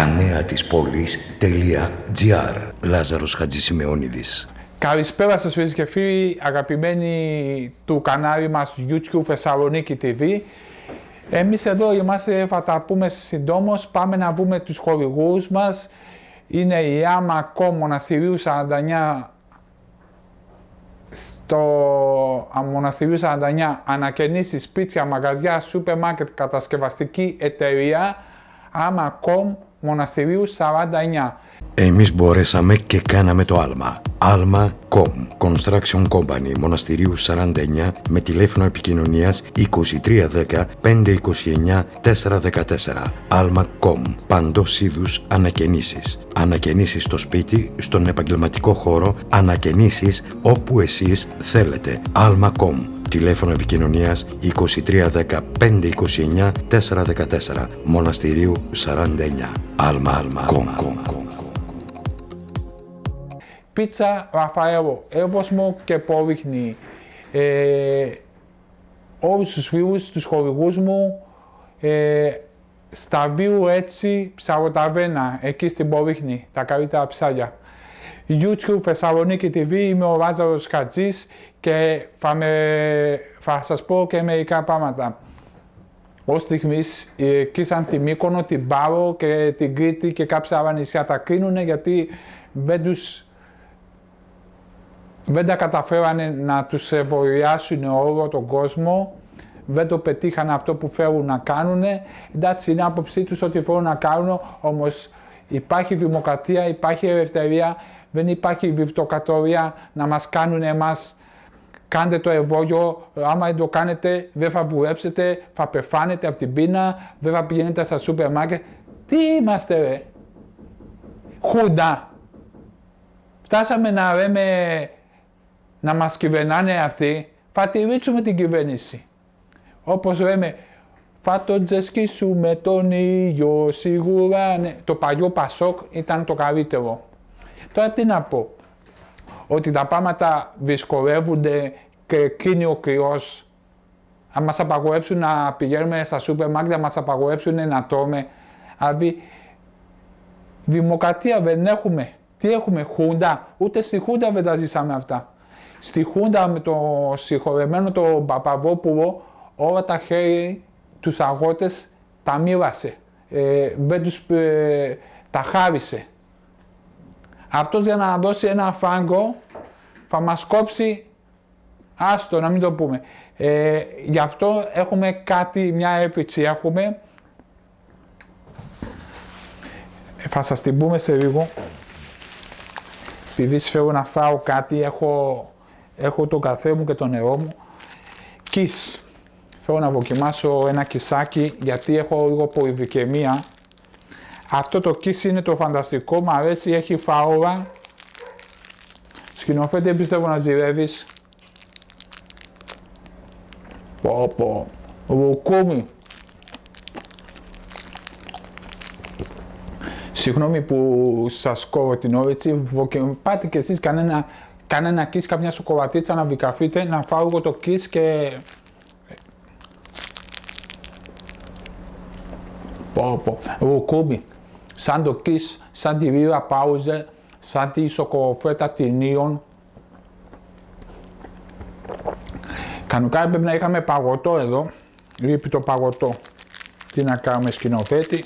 Τα νέα της πόλης.gr Λάζαρος Χατζησημεώνιδης Καλησπέρα σας φίλοι και φίλοι, αγαπημένοι του κανάλι μας YouTube Θεσσαλονίκη TV. Εμείς εδώ είμαστε, θα τα πούμε συντόμως, πάμε να βούμε τους χορηγούς μας. Είναι η Άμα Κόμ Μοναστηρίου 49 στο Μοναστηρίου 49 ανακαινήσεις, σπίτια, μαγαζιά, σούπερ μάρκετ, κατασκευαστική εταιρεία Άμα.com Μοναστηρίου 49. Εμείς μπορέσαμε και κάναμε το άλμα. Alma.com Construction Company Μοναστηρίου 49 με τηλέφωνο επικοινωνίας 2310 529 414 Alma.com Παντός είδους ανακαινήσεις. Ανακαινήσεις στο σπίτι, στον επαγγελματικό χώρο, ανακαινήσεις όπου εσείς θέλετε. Alma.com Τηλέφωνο επικοινωνίας 2310 529 414 Μοναστηρίου 49 Alma Alma Πίτσα Ραφαέλο, εύωσμο και πόριχνη. Ε, όλους τους φίλους, τους χορηγούς μου, ε, στα βίου έτσι ψαροταβένα, εκεί στην Πόριχνη, τα καλύτερα ψάρια. YouTube Θεσσαλονίκη TV, είμαι ο Λάζαρος Χατζής και θα, με, θα σας πω και μερικά πράγματα. Ως στιγμής εκεί σαν τη Μύκονο, την Πάρο και την Κρήτη και κάποια άλλα νησιά τα κρίνουν γιατί δεν τους δεν τα καταφέρανε να τους εμβολιάσουν όλο τον κόσμο, δεν το πετύχανε αυτό που θέλουν να κάνουν. Εντάξει, είναι άποψή τους ότι θέλουν να κάνουν, όμως υπάρχει δημοκρατία, υπάρχει ελευθερία, δεν υπάρχει βιβλιοκατορία να μας κάνουν εμάς κάντε το εμβόλιο, άμα δεν το κάνετε δεν θα βουλέψετε, θα πεθάνετε από την πείνα, δεν θα πηγαίνετε στα σούπερ μάρκετ. Τι είμαστε ρε, χούντα. Φτάσαμε να λέμε να μας κυβερνάνε αυτοί, θα τηρήσουμε την κυβέρνηση. Όπως λέμε, θα το τζεσκίσουμε τον ήλιο σίγουρα. Ναι. Το παλιό Πασόκ ήταν το καλύτερο. Τώρα τι να πω. Ότι τα πράγματα δυσκολεύονται και κρίνει ο κρυός. Αν μας απαγορέψουν να πηγαίνουμε στα σούπερ μάρκετ, αν μας απαγορέψουν να τρώμε. Δηλαδή, δημοκρατία δεν έχουμε. Τι έχουμε, Χούντα. Ούτε στη Χούντα δεν τα ζήσαμε αυτά. Στη Χούντα με το συγχωρεμένο το Παπαβόπουλο όλα τα χέρια τους αγώτες τα μοίρασε. Ε, δεν τους ε, τα χάρισε. Αυτός για να δώσει ένα φάγκο θα μας κόψει, άστο να μην το πούμε. Ε, γι' αυτό έχουμε κάτι, μια έπιτσι έχουμε. Ε, θα σας την πούμε σε λίγο. Επειδή θέλω να φάω κάτι, έχω, έχω το καφέ μου και το νερό μου. Κις. Θέλω να δοκιμάσω ένα κισάκι γιατί έχω λίγο πολυδικαιμία αυτό το kiss είναι το φανταστικό, μου αρέσει, έχει φαόλα. Σκηνοθέτη πιστεύω να ζηρεύεις. Πω πω, ρουκούμι. Συγγνώμη που σας κόβω την ώρα έτσι, πάτε και εσείς κανένα, κανένα kiss, καμιά σοκολατίτσα να βικαφείτε, να φάω εγώ το kiss και... Πω πω, ρουκούμι σαν το Kiss, σαν τη Ρίρα Πάουζε, σαν τη Σοκοφέτα Τινίων. Κανονικά έπρεπε να είχαμε παγωτό εδώ, λείπει το παγωτό. Τι να κάνουμε σκηνοθέτη.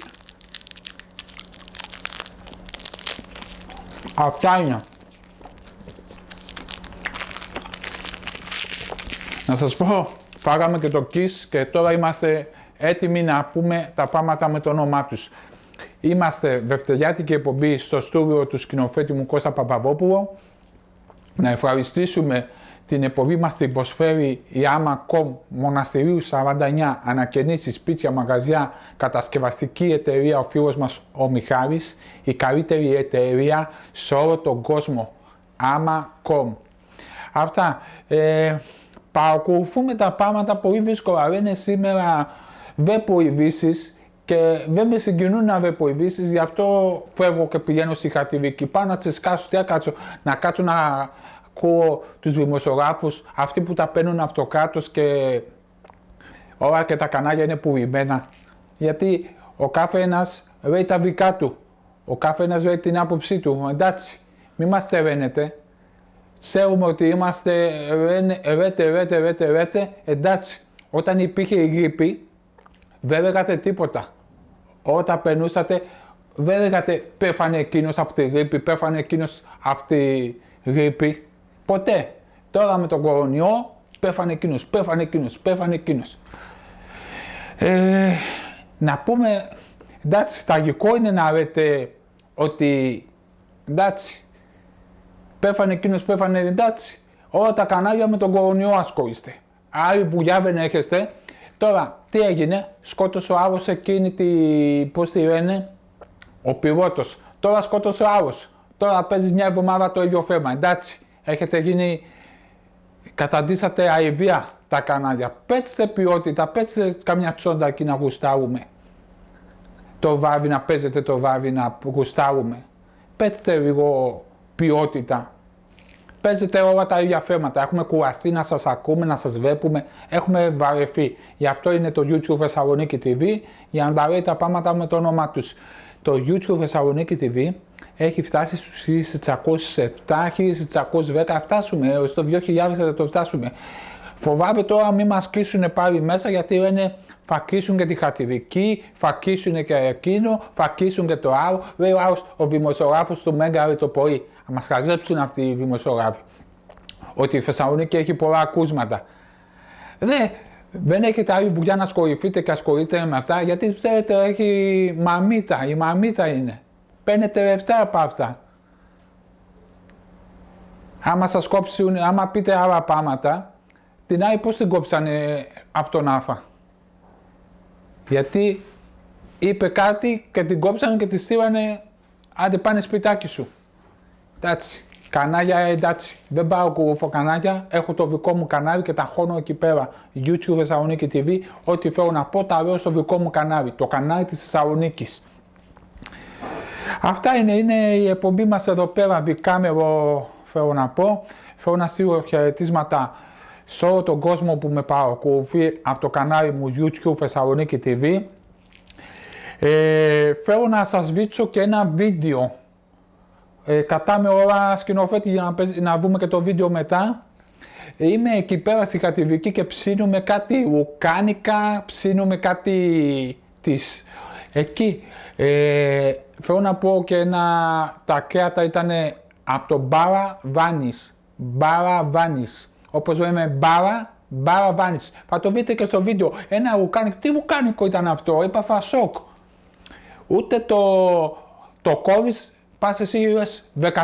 Αυτά είναι. Να σας πω, φάγαμε και το Kiss και τώρα είμαστε έτοιμοι να πούμε τα πράγματα με το όνομά τους. Είμαστε δευτεριάτικη εκπομπή στο στούδιο του σκηνοθέτη μου Κώστα Παπαβόπουλο. Να ευχαριστήσουμε την εκπομπή μας την προσφέρει η ΆΜΑ.COM Μοναστηρίου 49 ανακαινήσει σπίτια, μαγαζιά, κατασκευαστική εταιρεία ο φίλος μας ο Μιχάλης, η καλύτερη εταιρεία σε όλο τον κόσμο. ΆΜΑ.COM Αυτά. Ε, παρακολουθούμε τα πράγματα πολύ δύσκολα. Δεν σήμερα δεν ειδήσεις και δεν με συγκινούν να βλέπω ειδήσει, γι' αυτό φεύγω και πηγαίνω στη χατηρική. Πάω να τσεσκάσω, τι να κάτσω, να κάτσω να ακούω τους δημοσιογράφους, αυτοί που τα παίρνουν αυτοκράτο και όλα και τα κανάλια είναι πουλημένα. Γιατί ο κάθε ένας λέει τα δικά του. Ο καθένας λέει την άποψή του. Εντάξει, μη μας τεραίνετε. Ξέρουμε ότι είμαστε ρέτε, ρέτε, ρέτε, ρέτε. Εντάξει, όταν υπήρχε η γρήπη, δεν λέγατε τίποτα. Όταν περνούσατε, δεν λέγατε πέφανε εκείνος από τη γρήπη, πέφανε εκείνος από τη γρήπη. Ποτέ. Τώρα με τον κορονοϊό, πέφανε εκείνος, πέφανε εκείνος, πέφανε εκείνος. Ε, να πούμε, εντάξει, τραγικό είναι να λέτε ότι εντάξει, πέφανε εκείνος, πέφανε εντάξει, όλα τα κανάλια με τον κορονοϊό ασχολείστε. Άλλη βουλιά δεν έχετε. Τώρα, τι έγινε, σκότωσε ο άλλο εκείνη τη, πώς τη λένε, ο πιλότος. Τώρα σκότωσε ο άλλο. Τώρα παίζει μια εβδομάδα το ίδιο θέμα. Εντάξει, έχετε γίνει, καταντήσατε αηδία τα κανάλια. Πέτστε ποιότητα, πέτστε καμιά τσόντα εκεί να γουστάρουμε. Το βάβι να παίζετε το βάβι να γουστάρουμε. Πέτστε λίγο ποιότητα. Παίζετε όλα τα ίδια θέματα. Έχουμε κουραστεί να σας ακούμε, να σας βλέπουμε. Έχουμε βαρεθεί. Γι' αυτό είναι το YouTube Θεσσαλονίκη TV για να τα λέει τα πράγματα με το όνομά τους. Το YouTube Θεσσαλονίκη TV έχει φτάσει στους 1607, 1610, φτάσουμε, στο 2000 θα το φτάσουμε. Φοβάμαι τώρα μην μας κλείσουν πάλι μέσα γιατί λένε θα κλείσουν και τη χατηρική, θα κλείσουν και εκείνο, θα κλείσουν και το άλλο. Λέει ο άλλος, ο δημοσιογράφος του Μέγκα το πρωί. Θα μας χαζέψουν αυτοί οι δημοσιογράφοι. Ότι η Θεσσαλονίκη έχει πολλά ακούσματα. Ναι, δεν έχετε άλλη δουλειά να ασχοληθείτε και ασχολείτε με αυτά γιατί ξέρετε έχει μαμίτα, η μαμίτα είναι. Παίρνετε λεφτά από αυτά. Άμα σας κόψουν, άμα πείτε άλλα πράγματα, την άλλη πώς την κόψανε από τον Άφα. Γιατί είπε κάτι και την κόψανε και τη στείλανε άντε πάνε σπιτάκι σου. Εντάξει. Κανάλια εντάξει. Δεν πάω κουβούφο κανάλια. Έχω το δικό μου κανάλι και τα χώνω εκεί πέρα. YouTube Θεσσαλονίκη TV. Ό,τι θέλω να πω τα λέω στο δικό μου κανάλι. Το κανάλι της Θεσσαλονίκης. Αυτά είναι, είναι η εκπομπή μας εδώ πέρα. Δικάμερο θέλω να πω. Θέλω να στείλω χαιρετίσματα σε όλο τον κόσμο που με παρακολουθεί από το κανάλι μου YouTube Θεσσαλονίκη TV. Ε, θέλω να σας δείξω και ένα βίντεο. Ε, κατάμε ώρα σκηνοθέτη για να, να δούμε και το βίντεο μετά. Είμαι εκεί πέρα στη Χατιβική και ψήνουμε κάτι ουκάνικα, ψήνουμε κάτι της. Εκεί. Ε, θέλω να πω και ένα, τα κρέατα ήταν από το Μπάρα Βάνης. Μπάρα Βάνης όπως λέμε μπάρα, μπάρα βάνης. Θα το δείτε και στο βίντεο. Ένα βουκάνικο, τι βουκάνικο ήταν αυτό, έπαθα σοκ. Ούτε το, το κόβεις, πας εσύ 15,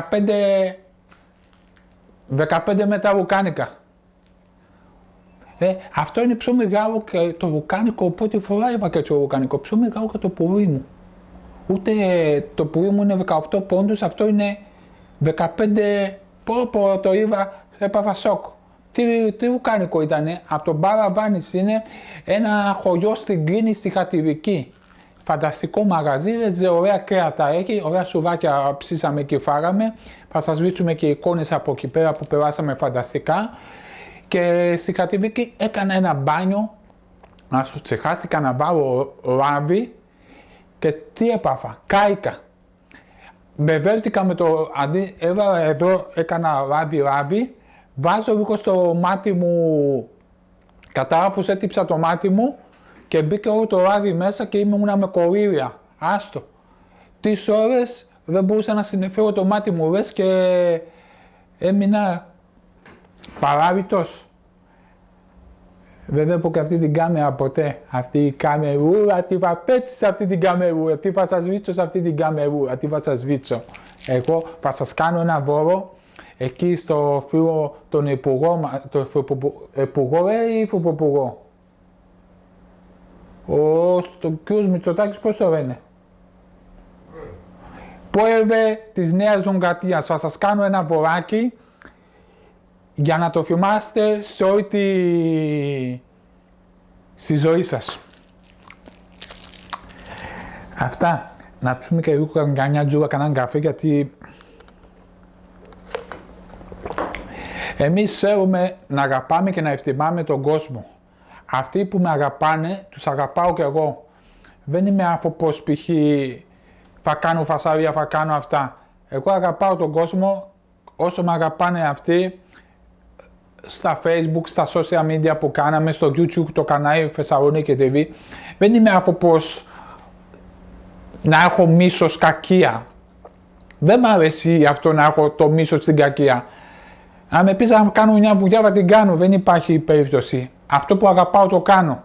15 μέτρα βουκάνικα. Ε, αυτό είναι πιο μεγάλο και το βουκάνικο, οπότε φορά είπα και το βουκάνικο, πιο μεγάλο και το πουρί μου. Ούτε το πουρί μου είναι 18 πόντους, αυτό είναι 15, πω πω το είπα, έπαθα σοκ. Τι, τι ουκάνικο ήταν, από τον Βάνης είναι ένα χωριό στην Κλίνη στη Χατηρική. Φανταστικό μαγαζί, έτσι, ωραία κρέατα έχει, ωραία σουβάκια ψήσαμε και φάγαμε. Θα σας δείξουμε και εικόνες από εκεί πέρα που περάσαμε φανταστικά. Και στη Χατηρική έκανα ένα μπάνιο, να σου ξεχάστηκα να βάλω λάβι και τι έπαθα, κάηκα. Μπεβέλτηκα με το, αντί, έβαλα εδώ, έκανα λάβι λάβι Βάζω λίγο στο μάτι μου, κατάφους έτυψα το μάτι μου και μπήκε όλο το ράδι μέσα και ήμουν με κορίρια. Άστο. Τις ώρες δεν μπορούσα να συνεφέρω το μάτι μου λες και έμεινα παράβητος. Δεν βλέπω και αυτή την κάμερα ποτέ. Αυτή η καμερούρα, τι θα πέτσει σε αυτή την καμερούρα, τι θα σας βίτσω σε αυτή την καμερούρα, τι θα σας βίτσω. Εγώ θα σας κάνω ένα βόρο εκεί στο φίλο τον υπουργό, το υπουργό ε, ή υφυπουργό. Ο το κ. Μητσοτάκης πώς το λένε; Πρόεδρε της Νέας Δημοκρατίας, θα σας κάνω ένα βοράκι για να το θυμάστε σε όλη τη... στη ζωή σας. Αυτά. Να ψούμε και λίγο κανένα τζούρα, κανέναν καφέ, γιατί Εμείς θέλουμε να αγαπάμε και να εκτιμάμε τον κόσμο. Αυτοί που με αγαπάνε, τους αγαπάω και εγώ. Δεν είμαι άνθρωπος π.χ. θα κάνω φασαρία, θα κάνω αυτά. Εγώ αγαπάω τον κόσμο όσο με αγαπάνε αυτοί στα facebook, στα social media που κάναμε, στο youtube, το κανάλι Θεσσαλονίκη TV. Δεν είμαι άνθρωπος να έχω μίσος κακία. Δεν μ' αρέσει αυτό να έχω το μίσος στην κακία. Αν με πεις να κάνω μια δουλειά θα την κάνω, δεν υπάρχει περίπτωση. Αυτό που αγαπάω το κάνω.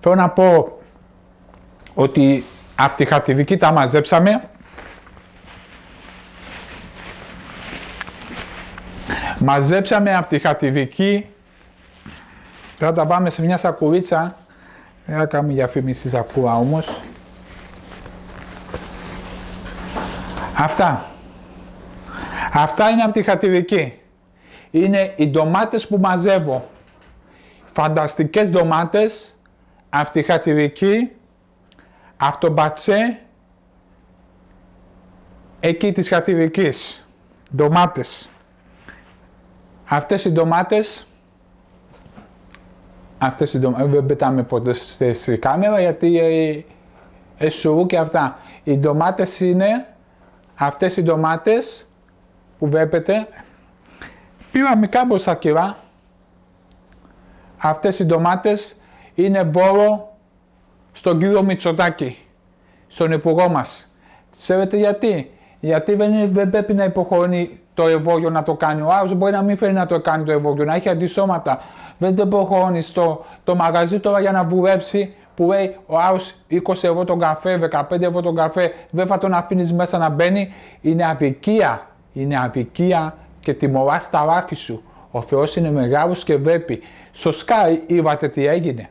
Θέλω να πω ότι από τη χαρτιδική τα μαζέψαμε. Μαζέψαμε από τη χαρτιδική. Τώρα τα πάμε σε μια σακουρίτσα. Δεν θα για διαφήμιση σακούρα όμως. Αυτά. Αυτά είναι από τη χαρτιδική. Είναι οι ντομάτες που μαζεύω. Φανταστικές ντομάτες από τη χαρτιδική από το μπατσέ εκεί της χατηρικής, ντομάτες. Αυτές οι ντομάτες, αυτές οι ντομάτες, δεν πετάμε ποτέ στη κάμερα γιατί ε, ε και αυτά. Οι ντομάτες είναι, αυτές οι ντομάτες που βλέπετε, πήρα μικρά μπροστά Αυτές οι ντομάτες είναι βόρο στον κύριο Μητσοτάκη, στον υπουργό μας. Ξέρετε γιατί; Γιατί δεν, δεν πρέπει να υποχωρεί το εμβόλιο να το κάνει. Ο άλλο μπορεί να μην φέρει να το κάνει το εμβόλιο, να έχει αντισώματα. Δεν το υποχωρεί στο το μαγαζί τώρα για να βουλέψει που λέει ο άλλο 20 ευρώ τον καφέ, 15 ευρώ τον καφέ, δεν θα τον αφήνεις μέσα να μπαίνει. Είναι απικία. Είναι απικία και τιμωράς στα ράφη σου. Ο Θεός είναι μεγάλος και βλέπει. Στο Sky είδατε τι έγινε.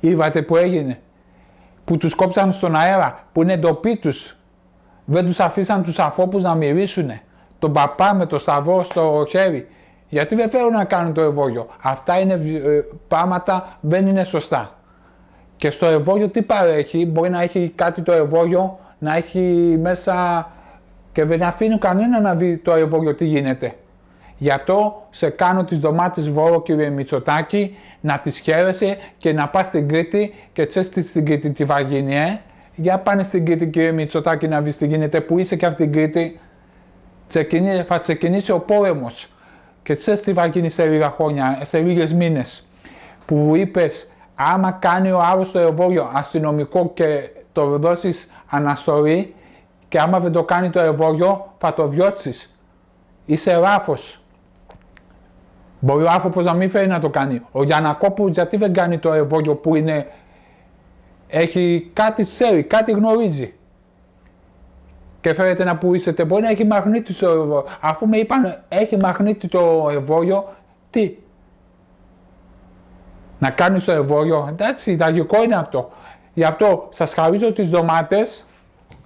Είδατε που έγινε. Που τους κόψαν στον αέρα, που είναι ντοπί τους. Δεν τους αφήσαν τους αφόπους να μυρίσουν. Τον παπά με το σταυρό στο χέρι. Γιατί δεν θέλουν να κάνουν το εμβόλιο. Αυτά είναι ε, πράγματα δεν είναι σωστά. Και στο εμβόλιο τι παρέχει, μπορεί να έχει κάτι το εμβόλιο, να έχει μέσα και δεν αφήνει κανένα να δει το εμβόλιο τι γίνεται. Γι' αυτό σε κάνω τις ντομάτες βόρο κύριε Μητσοτάκη να τις χαίρεσαι και να πας στην Κρήτη και τσες στην Κρήτη τι θα γίνει, ε. Για πάνε στην Κρήτη κύριε Μητσοτάκη να δεις τι γίνεται, που είσαι και από την Κρήτη. Ξεκινήσει, θα ξεκινήσει ο πόλεμος και τσες τι θα γίνει σε λίγα χρόνια, σε λίγες μήνες. Που είπες, άμα κάνει ο άλλος το εμβόλιο αστυνομικό και το δώσεις αναστολή και άμα δεν το κάνει το εμβόλιο θα το διώξεις. Είσαι ράφος. Μπορεί ο άνθρωπος να μην φέρει να το κάνει. Ο Γιανακόπουλος γιατί δεν κάνει το εμβόλιο που είναι. Έχει κάτι ξέρει, κάτι γνωρίζει. Και φέρετε να πουλήσετε. Μπορεί να έχει μαγνήτη το εμβόλιο. Αφού με είπαν έχει μαγνήτη το εμβόλιο, τι; Να κάνει το εμβόλιο. Εντάξει, τραγικό είναι αυτό. Γι' αυτό σας χαρίζω τις ντομάτες.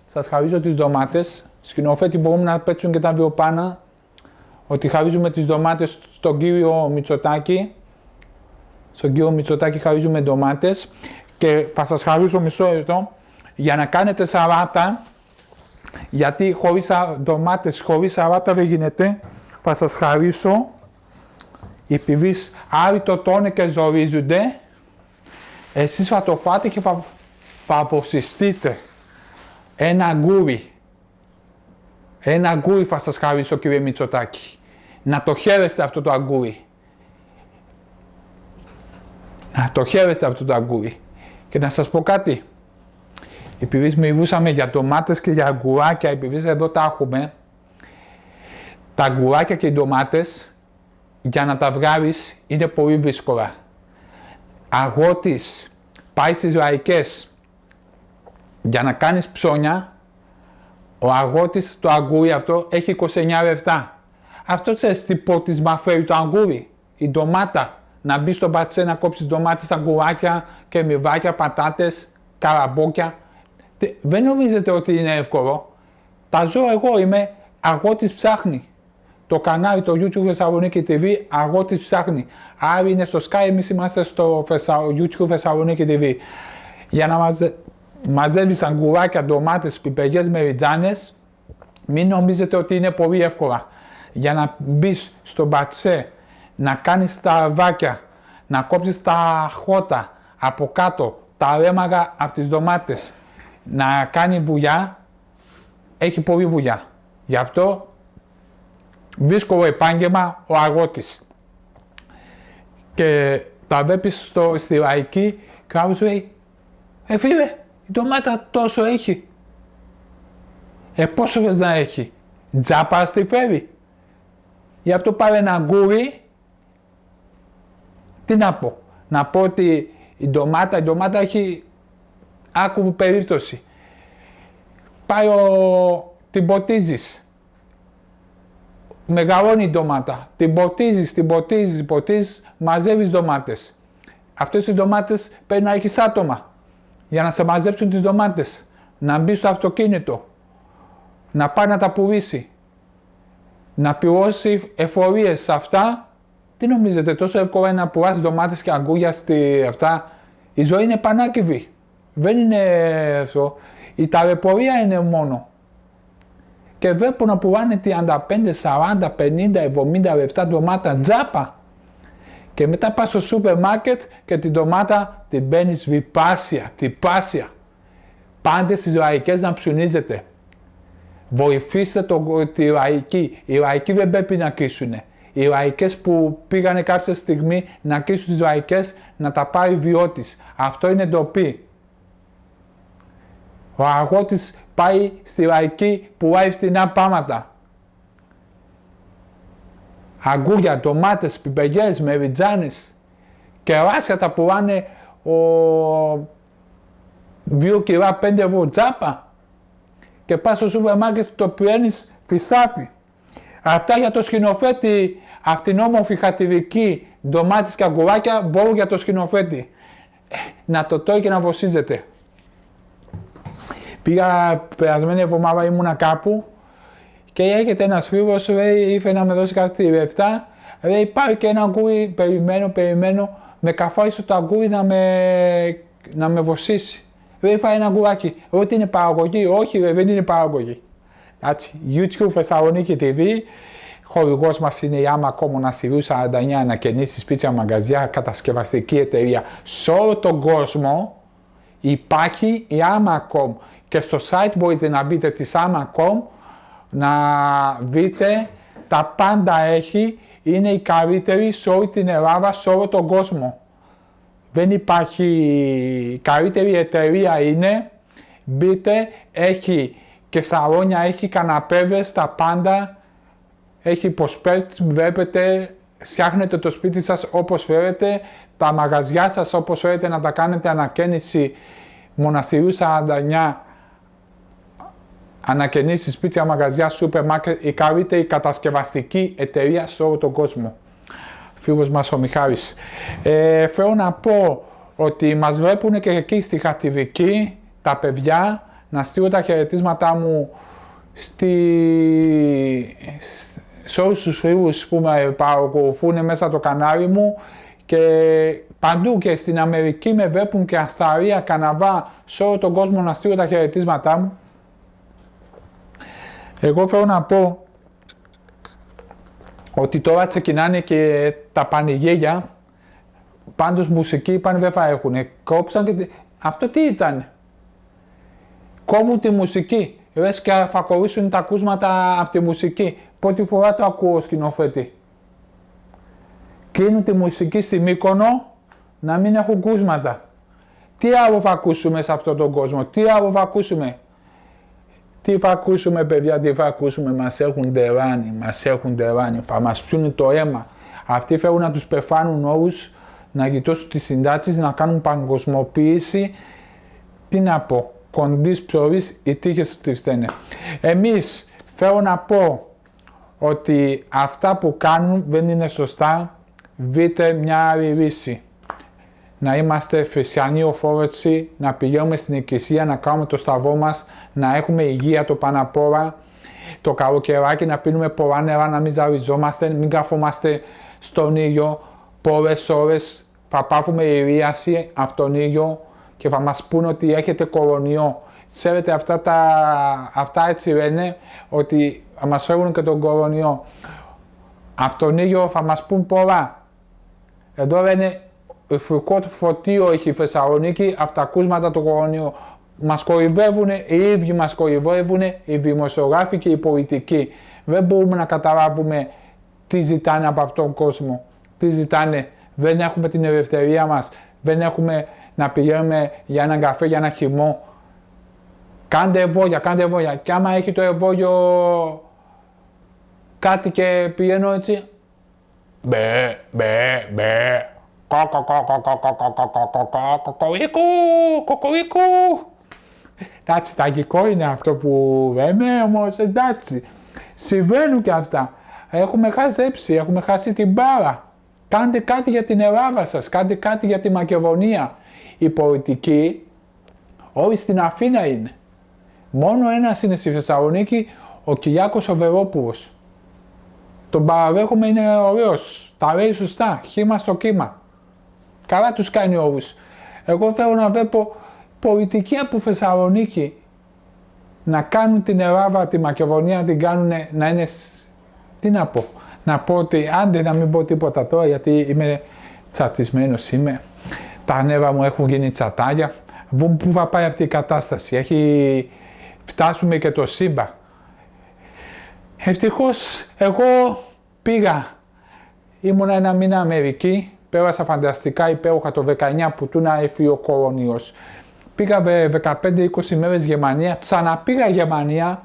Σας χαρίζω τις ντομάτες. Σκηνοθέτη μπορούμε να πέτσουν και τα βιοπάνα ότι χαρίζουμε τις ντομάτες στον κύριο Μητσοτάκη. Στον κύριο Μητσοτάκη χαρίζουμε ντομάτες. Και θα σας χαρίσω μισό λεπτό. Για να κάνετε σαράτα γιατί χωρίς ντομάτες, χωρίς σαράτα δεν γίνεται. Θα σας χαρίσω επειδή άλλοι το τόνε και ζορίζονται. Εσείς θα το φάτε και θα, θα αποσυστείτε ένα αγκούρι ένα αγκούρι θα σας χαρίσω κύριε Μητσοτάκη να το χαίρεστε αυτό το αγκούρι. Να το χαίρεστε αυτό το αγκούρι. Και να σας πω κάτι. Επειδή μιλούσαμε για ντομάτες και για αγκουράκια, επειδή εδώ τα έχουμε, τα αγκουράκια και οι ντομάτες, για να τα βγάλεις είναι πολύ δύσκολα. Αγώτης πάει στις λαϊκές για να κάνεις ψώνια, ο αγώτης το αγκούρι αυτό έχει 29 λεφτά. Αυτό ξέρεις τι ποτίσμα φέρει το αγκούρι, η ντομάτα. Να μπεις στο πατσέ να κόψεις ντομάτες, αγκουράκια, κεμιβάκια, πατάτες, καραμπόκια. Δεν νομίζετε ότι είναι εύκολο; Τα ζω εγώ, είμαι αγώτης ψάχνει. Το κανάλι, το YouTube Θεσσαλονίκη TV, αγώτης ψάχνει. Άρα είναι στο Sky, εμείς είμαστε στο YouTube Θεσσαλονίκη TV. Για να μαζε... μαζεύεις αγκουράκια, ντομάτες, πιπεγιές, μεριτζάνες, μην νομίζετε ότι είναι πολύ εύκολα για να μπεις στο μπατσέ, να κάνεις τα αρβάκια, να κόψεις τα χώτα από κάτω, τα ρέμαγα από τις ντομάτες να κάνει βουλιά, έχει πολλή βουλιά. Γι' αυτό δύσκολο επάγγελμα ο αγώτης. Και τα βλέπεις στο, στη λαϊκή, κάποιος λέει, ε φίλε, η ντομάτα τόσο έχει. Ε πόσο θες να έχει; Τζάπα στη φέρει. Γι' αυτό πάρε ένα γκούρι. Τι να πω. Να πω ότι η ντομάτα, η ντομάτα έχει άκου περίπτωση. Πάει ο, την ποτίζεις. Μεγαλώνει η ντομάτα. Την ποτίζεις, την ποτίζεις, την ποτίζεις, μαζεύεις ντομάτες. Αυτές οι ντομάτες πρέπει να έχεις άτομα για να σε μαζέψουν τις ντομάτες. Να μπει στο αυτοκίνητο. Να πάει να τα πουλήσει. Να πληρώσει εφορίες σε αυτά. Τι νομίζετε, τόσο εύκολο είναι να πουλάς ντομάτες και αγκούγια στη αυτά. Η ζωή είναι πανάκριβη. Δεν είναι αυτό. Η ταλαιπωρία είναι μόνο. Και βλέπω να πουλάνε 35, 40, 50, 70 λεφτά ντομάτα τζάπα. Και μετά πας στο σούπερ μάρκετ και την ντομάτα την παίρνεις βιπάσια, τυπάσια. Πάντες στις λαϊκές να ψουνίζετε. Βοηθήστε το, τη λαϊκή. Οι λαϊκοί δεν πρέπει να κρίσουν. Οι λαϊκές που πήγανε κάποια στιγμή να κρίσουν τις λαϊκές να τα πάρει βιώτης. Αυτό είναι ντροπή. Ο αγώτης πάει στη λαϊκή που πάει στην πάματα. Αγκούρια, ντομάτες, πιπεγιές, μεριτζάνες, κεράσια τα πουλάνε ο... δύο κιλά πέντε ευρώ τζάπα και πας στο σούπερ μάρκετ το πιένεις φυσάφι. Αυτά για το σκηνοθέτη, αυτήν όμορφη χατηρική ντομάτες και αγκουράκια, βόρου για το σκηνοθέτη. Ε, να το τρώει και να βοσίζεται. Πήγα περασμένη εβδομάδα ήμουνα κάπου και έρχεται ένας φίλος, λέει, ήρθε να με δώσει κάτι λεφτά, λέει, πάρει και ένα αγκούρι, περιμένω, περιμένω, με καφάρισε το αγκούρι να με, να με βοσίσει. Λέει, φάει ένα αγκουράκι. Ότι είναι παραγωγή, όχι, δεν είναι παραγωγή. Έτσι, YouTube Θεσσαλονίκη TV, χορηγός μας είναι η Amacom Μοναστηρίου 49 ανακαινήσεις πίτσα μαγκαζιά, κατασκευαστική εταιρεία σε όλο τον κόσμο. Υπάρχει η Amacom και στο site μπορείτε να μπείτε της Amacom να δείτε τα πάντα έχει, είναι η καλύτερη σε όλη την Ελλάδα, σε όλο τον κόσμο. Δεν υπάρχει, η καλύτερη εταιρεία είναι, μπείτε, έχει και σαλόνια, έχει καναπέδες, τα πάντα, έχει προσπέτ, βλέπετε, φτιάχνετε το σπίτι σας όπως θέλετε, τα μαγαζιά σας όπως θέλετε να τα κάνετε ανακαίνιση μοναστηρίου 49 ανακαινήσεις, σπίτια, μαγαζιά, σούπερ μάρκετ, η καλύτερη κατασκευαστική εταιρεία σε όλο τον κόσμο. Φίλος μας ο Μιχάλης. Ε, θέλω να πω ότι μας βλέπουν και εκεί στη Χατιβική τα παιδιά να στείλω τα χαιρετίσματά μου στη... σε όλους τους φίλους που με παρακολουθούν μέσα το κανάλι μου και παντού και στην Αμερική με βλέπουν και Ασταρία, Καναβά, σε όλο τον κόσμο να στείλω τα χαιρετίσματά μου. Εγώ θέλω να πω ότι τώρα ξεκινάνε και τα πανηγύρια, πάντως μουσική είπαν δεν θα έχουν. Κόψαν και... Αυτό τι ήταν; Κόβουν τη μουσική. Λες και θα κολλήσουν τα ακούσματα από τη μουσική. Πρώτη φορά το ακούω σκηνοθέτη. Κλείνουν τη μουσική στη Μύκονο να μην έχουν κούσματα. Τι άλλο θα ακούσουμε σε αυτόν τον κόσμο, τι άλλο θα ακούσουμε; Τι θα ακούσουμε παιδιά, τι θα ακούσουμε, μας έχουν τεράνει, μας έχουν τεράνει, θα μας πιούν το αίμα. Αυτοί θέλουν να τους πεφάνουν όλους, να γητώσουν τις συντάξεις, να κάνουν παγκοσμοποίηση. Τι να πω, κοντής ψωρής, οι τύχες τις φταίνε. Εμείς θέλω να πω ότι αυτά που κάνουν δεν είναι σωστά, βρείτε μια άλλη λύση να είμαστε χριστιανοί οφόρετοι, να πηγαίνουμε στην εκκλησία, να κάνουμε το σταυρό μας, να έχουμε υγεία το πάνω το καλοκαιράκι να πίνουμε πολλά νερά, να μην ζαριζόμαστε, μην καθόμαστε στον ήλιο πολλές ώρες, θα πάθουμε ηρίαση από τον ήλιο και θα μας πούνε ότι έχετε κορονοϊό. Ξέρετε αυτά, τα, αυτά έτσι λένε ότι θα μας φέρουν και τον κορονοϊό. Από τον ήλιο θα μας πούν πολλά. Εδώ λένε φουκό φωτίο έχει η Θεσσαλονίκη από τα ακούσματα του κορονοϊού. Μας κορυβεύουν, οι ίδιοι μας κορυβεύουν οι δημοσιογράφοι και οι πολιτικοί. Δεν μπορούμε να καταλάβουμε τι ζητάνε από αυτόν τον κόσμο. Τι ζητάνε. Δεν έχουμε την ελευθερία μας. Δεν έχουμε να πηγαίνουμε για έναν καφέ, για ένα χυμό. Κάντε εμβόλια, κάντε εμβόλια. Και άμα έχει το εμβόλιο κάτι και πηγαίνω έτσι. Μπε, μπε, μπε. Κοκορίκου, Εντάξει, ταγικό είναι αυτό που λέμε, όμω εντάξει. Συμβαίνουν και αυτά. Έχουμε χαζέψει, έχουμε χάσει την μπάρα. Κάντε κάτι για την Ελλάδα σας, κάντε κάτι για τη Μακεδονία. Οι πολιτικοί όλοι στην Αθήνα είναι. Μόνο ένα είναι στη Θεσσαλονίκη, ο Κυριάκος ο Βερόπουλος. Τον παραδέχομαι είναι ωραίος, τα λέει σωστά, χήμα στο κύμα. Καλά τους κάνει όλους. Εγώ θέλω να βλέπω πολιτικοί από Θεσσαλονίκη να κάνουν την Ελλάδα, τη Μακεδονία, να την κάνουν να είναι, τι να πω, να πω ότι άντε να μην πω τίποτα τώρα γιατί είμαι τσατισμένος είμαι, τα νεύρα μου έχουν γίνει τσατάγια, πού θα πάει αυτή η κατάσταση, έχει φτάσουμε και το σύμπα. Ευτυχώς εγώ πήγα, ήμουνα ένα μήνα Αμερική, πέρασα φανταστικά υπέροχα το 19 που του να έφυγε ο κορονοϊός. Πήγα 15-20 μέρες Γερμανία, ξαναπήγα Γερμανία,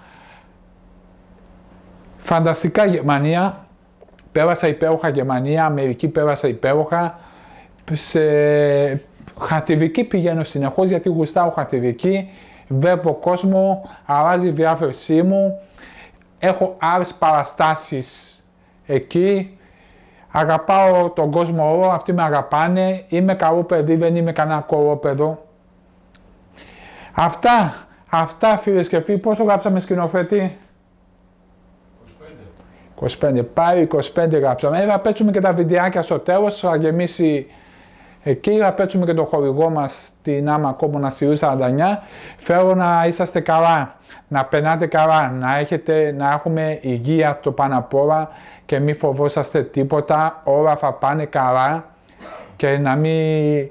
φανταστικά Γερμανία, πέρασα υπέροχα Γερμανία, Αμερική πέρασα υπέροχα, σε χατιβική πηγαίνω συνεχώς γιατί γουστάω χατιβική, βλέπω κόσμο, αλλάζει η διάφερσή μου, έχω άλλες παραστάσεις εκεί, αγαπάω τον κόσμο όλο, αυτοί με αγαπάνε, είμαι καλό παιδί, δεν είμαι κανένα κορόπεδο. Αυτά, αυτά φίλες και φίλοι, πόσο γράψαμε σκηνοθέτη; 25. 25, πάει 25 γράψαμε. Θα παίξουμε και τα βιντεάκια στο τέλος, θα γεμίσει εκεί, θα παίξουμε και το χορηγό μας την άμα ακόμα να 49. Θέλω να είσαστε καλά, να περνάτε καλά, να, έχετε, να έχουμε υγεία το πάνω απ' όλα και μην φοβόσαστε τίποτα, όλα θα πάνε καλά και να μην,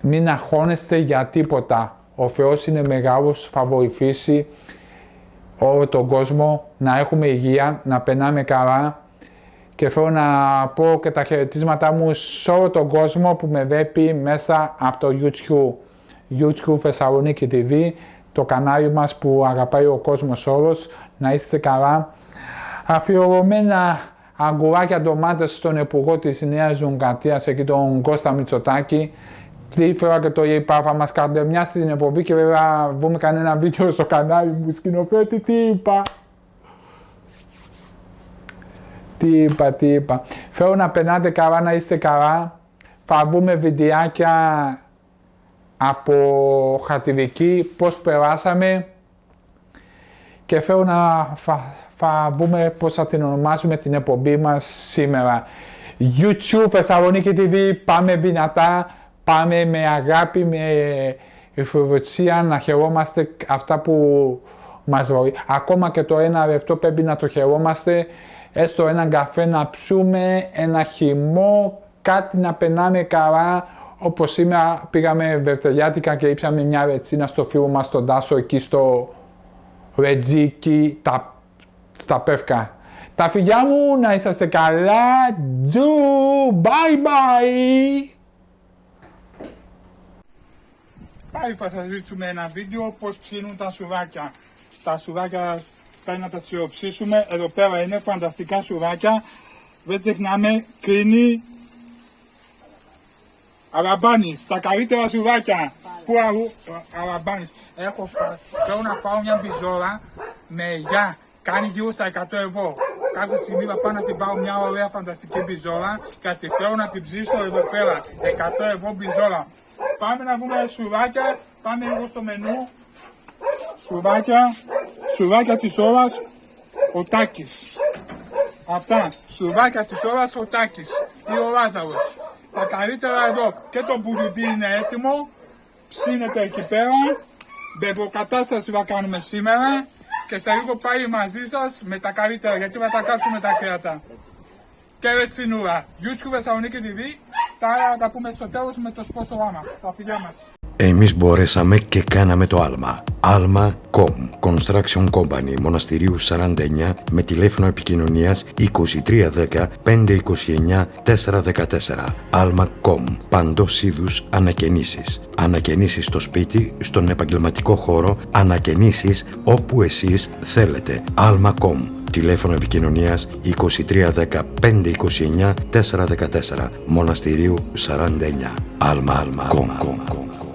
μην αγχώνεστε για τίποτα. Ο Θεός είναι μεγάλος, θα βοηθήσει όλο τον κόσμο να έχουμε υγεία, να περνάμε καλά και θέλω να πω και τα χαιρετίσματά μου σε όλο τον κόσμο που με δέπει μέσα από το YouTube. YouTube Θεσσαλονίκη TV, το κανάλι μας που αγαπάει ο κόσμος όλος, να είστε καλά. Αφιερωμένα αγκουράκια ντομάτες στον Υπουργό της Νέας Ζουγκατίας, εκεί τον Κώστα Μητσοτάκη, τι φορά και το είπα, θα μας καρδεμιάσει την εκπομπή και βέβαια βγούμε κανένα βίντεο στο κανάλι μου σκηνοθέτη, τι είπα; Τι είπα, τι είπα; Θέλω να περνάτε καλά, να είστε καλά. Θα βγούμε βιντεάκια από χατηρική, πώς περάσαμε και θέλω να θα, θα βγούμε πώς θα την ονομάσουμε την εκπομπή μας σήμερα. YouTube, Θεσσαλονίκη TV, πάμε δυνατά πάμε με αγάπη, με ευφυβοτσία να χαιρόμαστε αυτά που μας βοηθούν. Ακόμα και το ένα λεπτό πρέπει να το χαιρόμαστε, έστω έναν καφέ να ψούμε, ένα χυμό, κάτι να περνάμε καλά, όπως σήμερα πήγαμε βερτελιάτικα και ήψαμε μια ρετσίνα στο φίλο μας τον Τάσο εκεί στο Ρετζίκι, τα, στα Πεύκα. Τα φιλιά μου, να είσαστε καλά, τζου, bye bye! Πάλι θα σας δείξουμε ένα βίντεο πώς ψήνουν τα σουράκια. Τα σουράκια πρέπει να τα τσιροψήσουμε. Εδώ πέρα είναι φανταστικά σουράκια. Δεν ξεχνάμε κρίνη Αραμπάνης, τα καλύτερα σουράκια. Πού αλλού, Αραμπάνης. Έχω, θέλω να πάω μια μπιζόρα με γεια. Κάνει γύρω στα 100 ευρώ. Κάθε στιγμή θα πάω να την πάω μια ωραία φανταστική μπιζόρα και τη θέλω να την ψήσω εδώ πέρα. 100 ευρώ μπιζόρα. Πάμε να βγούμε σουράκια, πάμε λίγο στο μενού. Σουράκια, σουράκια της ώρας, ο Τάκης. Αυτά, σουράκια της ώρας, ο Τάκης ή ο Λάζαρος. Τα καλύτερα εδώ και το μπουριμπί είναι έτοιμο, ψήνεται εκεί πέρα. Μπεβοκατάσταση θα κάνουμε σήμερα και σε λίγο πάει μαζί σας με τα καλύτερα γιατί θα τα κάτσουμε τα κρέατα. Και ρετσινούρα. YouTube Θεσσαλονίκη TV τα άλλα θα τα πούμε στο τέλος με το σπόσορά μας, τα φιλιά μας. Εμείς μπορέσαμε και κάναμε το άλμα. Alma.com Construction Company Μοναστηρίου 49 με τηλέφωνο επικοινωνίας 2310 529 414 Alma.com Παντός είδους ανακαινήσεις. Ανακαινήσεις στο σπίτι, στον επαγγελματικό χώρο, ανακαινήσεις όπου εσείς θέλετε. Alma.com Τηλέφωνο επικοινωνίας 2310 529 414 Μοναστηρίου 49 Alma.com